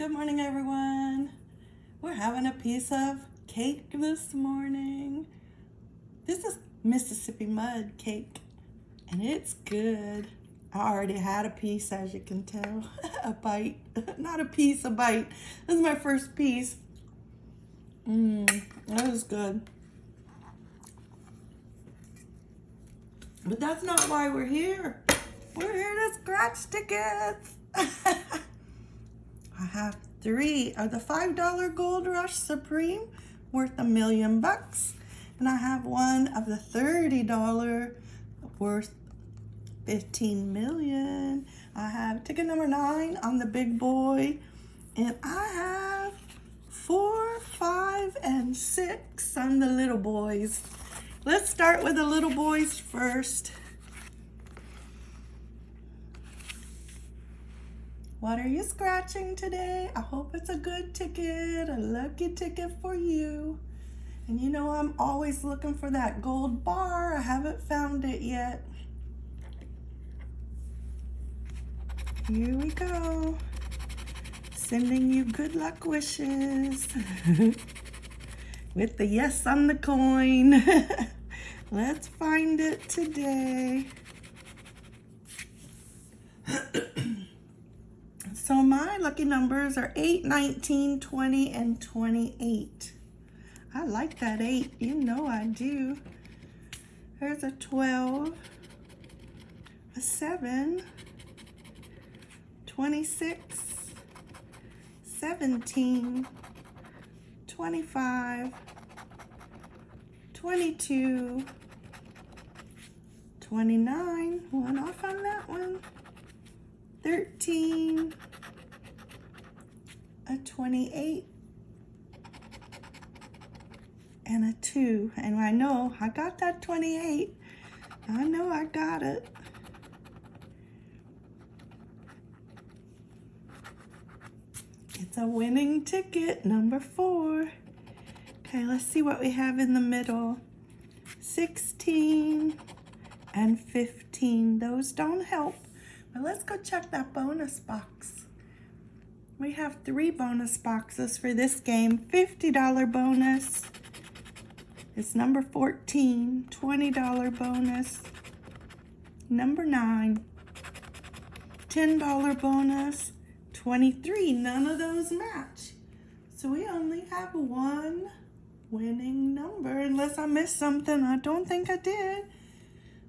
Good morning, everyone. We're having a piece of cake this morning. This is Mississippi mud cake, and it's good. I already had a piece, as you can tell. a bite. Not a piece, a bite. This is my first piece. Mmm, that was good. But that's not why we're here. We're here to scratch tickets. I have three of the $5 Gold Rush Supreme worth a million bucks. And I have one of the $30 worth 15 million. I have ticket number nine on the big boy. And I have four, five, and six on the little boys. Let's start with the little boys first. What are you scratching today? I hope it's a good ticket, a lucky ticket for you. And you know I'm always looking for that gold bar. I haven't found it yet. Here we go. Sending you good luck wishes. With the yes on the coin. Let's find it today. So my lucky numbers are 8, 19, 20, and 28. I like that 8. You know I do. There's a 12, a 7, 26, 17, 25, 22, 29, one off on that one, 13, a 28 and a 2. And I know I got that 28. I know I got it. It's a winning ticket, number four. Okay, let's see what we have in the middle. 16 and 15. Those don't help. But let's go check that bonus box. We have three bonus boxes for this game. $50 bonus. It's number 14. $20 bonus. Number 9. $10 bonus. 23. None of those match. So we only have one winning number. Unless I missed something. I don't think I did.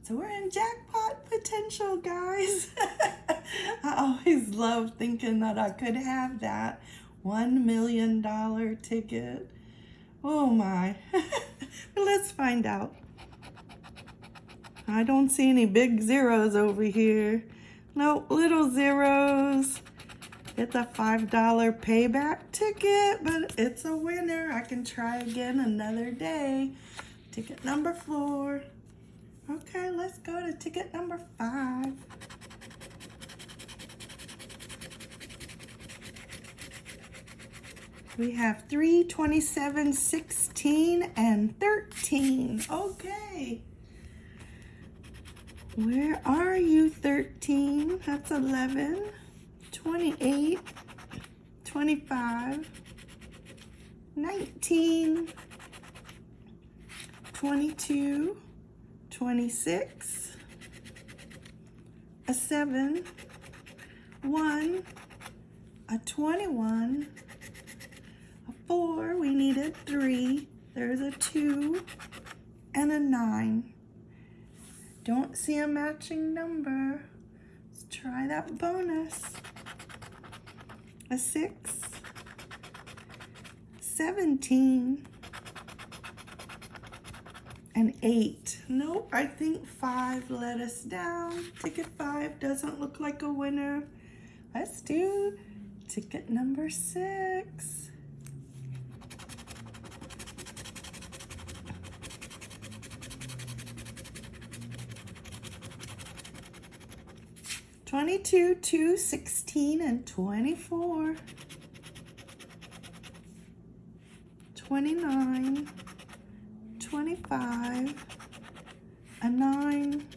So we're in jackpot potential, guys. I always love thinking that I could have that $1 million ticket. Oh my. let's find out. I don't see any big zeros over here. No, little zeros. It's a $5 payback ticket, but it's a winner. I can try again another day. Ticket number four. Okay, let's go to ticket number five. We have 3, 27, 16, and 13. Okay. Where are you, 13? That's 11, 28, 25, 19, 22, 26, a 7, 1, a 21, a 4, we 3, there's a 2, and a 9. Don't see a matching number. Let's try that bonus. A 6, 17, an eight. Nope, I think five let us down. Ticket five doesn't look like a winner. Let's do ticket number six. Twenty-two, two, sixteen, and twenty-four. Twenty-nine. 25, a 9,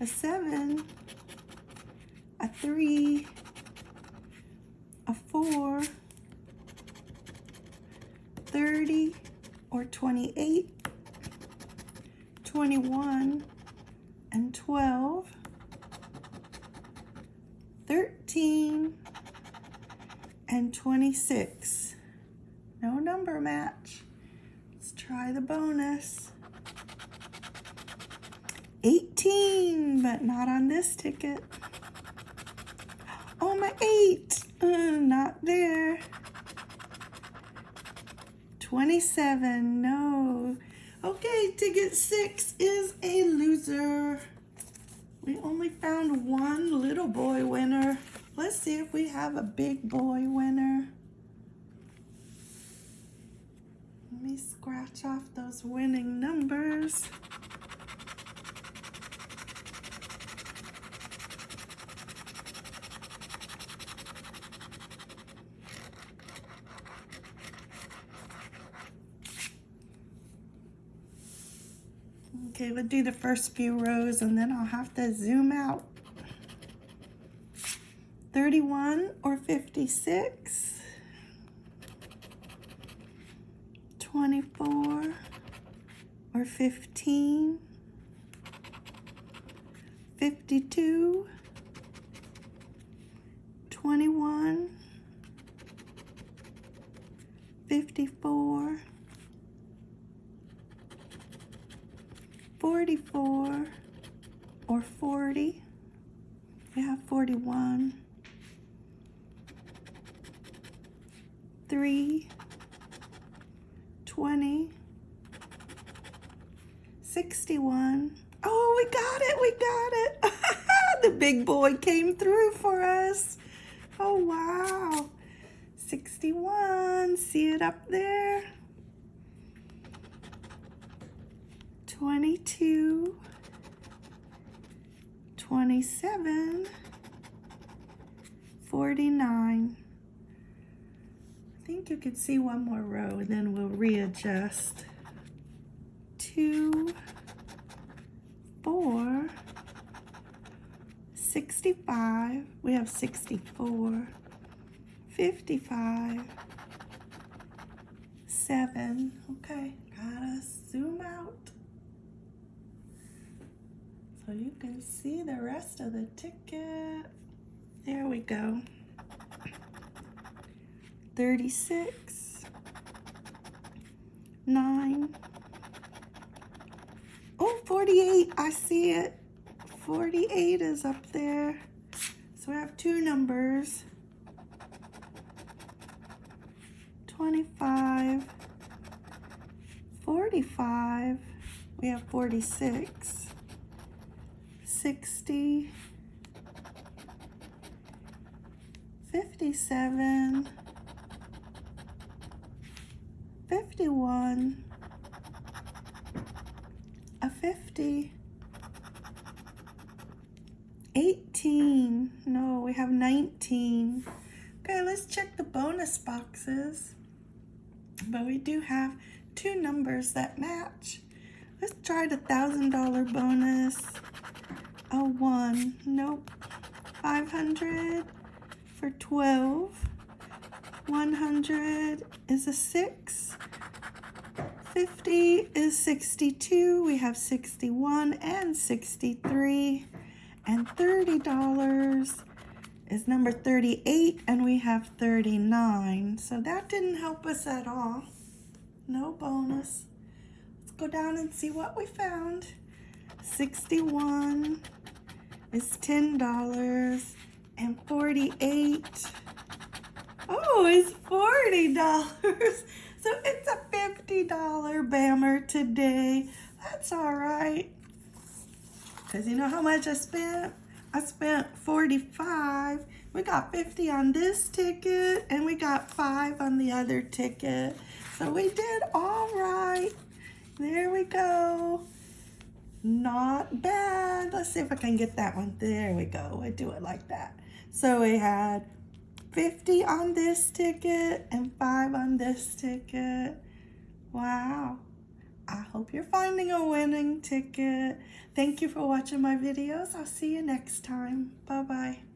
a 7, a 3, a 4, 30 or 28, 21 and 12, 13 and 26. No number match. Let's try the bonus. 18, but not on this ticket. Oh, my 8. Uh, not there. 27, no. Okay, ticket 6 is a loser. We only found one little boy winner. Let's see if we have a big boy winner. Let me scratch off those winning numbers. Okay, we'll do the first few rows and then I'll have to zoom out. 31 or 56. 24 or 15. 52. 21. 54. 44 or 40. We have 41. 3, 20, 61. Oh, we got it, we got it. the big boy came through for us. Oh, wow. 61, see it up there? 22, 27, 49. Think you can see one more row and then we'll readjust. Two, four, 65, we have 64, 55, seven, okay, gotta zoom out so you can see the rest of the ticket. There we go. 36, 9, oh, 48, I see it. 48 is up there. So we have two numbers. 25, 45, we have 46. 60, 57, 51, a 50, 18, no, we have 19. Okay, let's check the bonus boxes. But we do have two numbers that match. Let's try the $1,000 bonus a one. Nope. 500 for 12. 100 is a six. 50 is 62. We have 61 and 63. And $30 is number 38 and we have 39. So that didn't help us at all. No bonus. Let's go down and see what we found. 61 is $10 and 48 Oh, it's $40. So it's a $50 bammer today. That's all right. Because you know how much I spent? I spent 45 We got 50 on this ticket and we got 5 on the other ticket. So we did all right. There we go. Not bad. Let's see if I can get that one. There we go. I do it like that. So we had 50 on this ticket and 5 on this ticket. Wow. I hope you're finding a winning ticket. Thank you for watching my videos. I'll see you next time. Bye-bye.